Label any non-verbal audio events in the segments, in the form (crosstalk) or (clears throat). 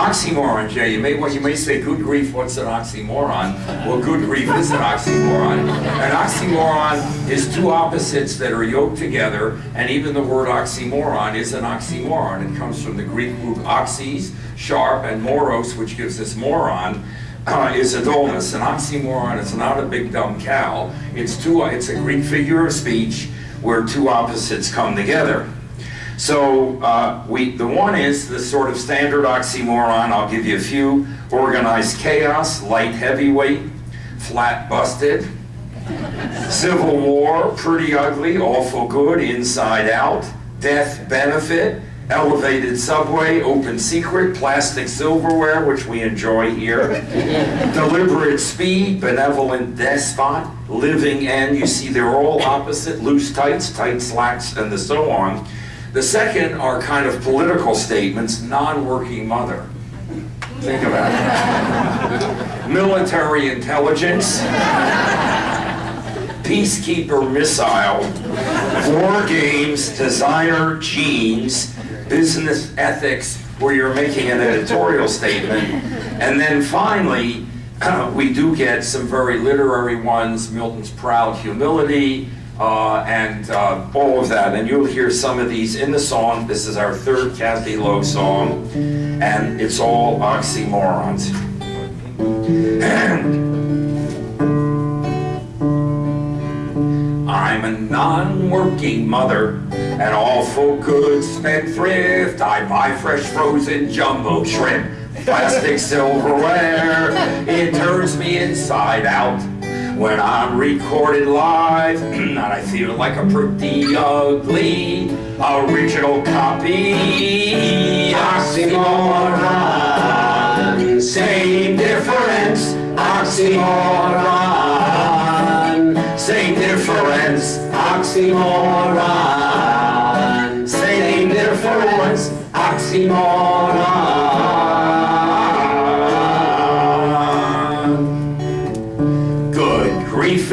Oxymoron, Jay. You may well, you may say, "Good grief, what's an oxymoron?" Well, good grief is an oxymoron. An oxymoron is two opposites that are yoked together, and even the word oxymoron is an oxymoron. It comes from the Greek root oxys, sharp, and moros, which gives us moron. Uh, is a dullness. An oxymoron is not a big dumb cow. It's two. It's a Greek figure of speech where two opposites come together. So uh, we, the one is the sort of standard oxymoron. I'll give you a few. Organized chaos, light heavyweight, flat busted. Civil war, pretty ugly, awful good, inside out. Death benefit, elevated subway, open secret, plastic silverware, which we enjoy here. (laughs) Deliberate speed, benevolent despot, living end. You see they're all opposite, loose tights, tight slacks, and the so on. The second are kind of political statements, non-working mother. Think about it. (laughs) Military intelligence, peacekeeper missile, war games, designer jeans, business ethics, where you're making an editorial statement. And then finally, (clears throat) we do get some very literary ones, Milton's proud humility, uh, and uh, all of that. And you'll hear some of these in the song. This is our third Kathy Lowe song, and it's all oxymorons. (clears throat) I'm a non-working mother, an awful good spendthrift. I buy fresh frozen jumbo shrimp, plastic silverware. It turns me inside out when I'm recorded live, (clears throat) and I feel like a pretty ugly original copy. Oxymoron, same difference. Oxymoron, same difference. Oxymoron, same difference. Oxymoron.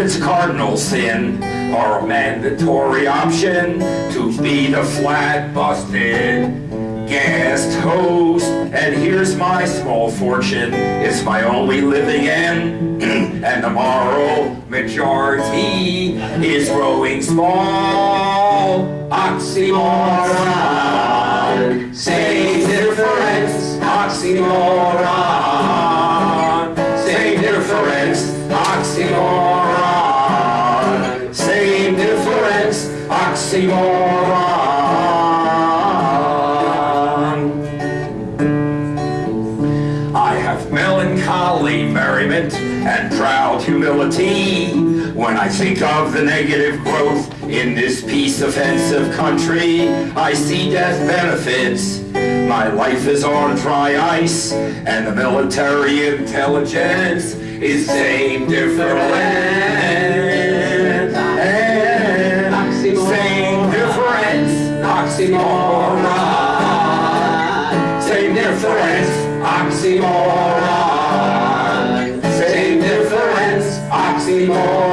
It's cardinal sin, or a mandatory option to be the flat busted guest host. And here's my small fortune, it's my only living end, (clears throat) and the moral majority is growing small. Oxymoron, same difference, oxymoron, oxymoron. I have melancholy merriment and proud humility when I think of the negative growth in this peace offensive country. I see death benefits. My life is on dry ice, and the military intelligence is same different. Oxymoron. Same difference, oxymoron. Same difference, oxymoron.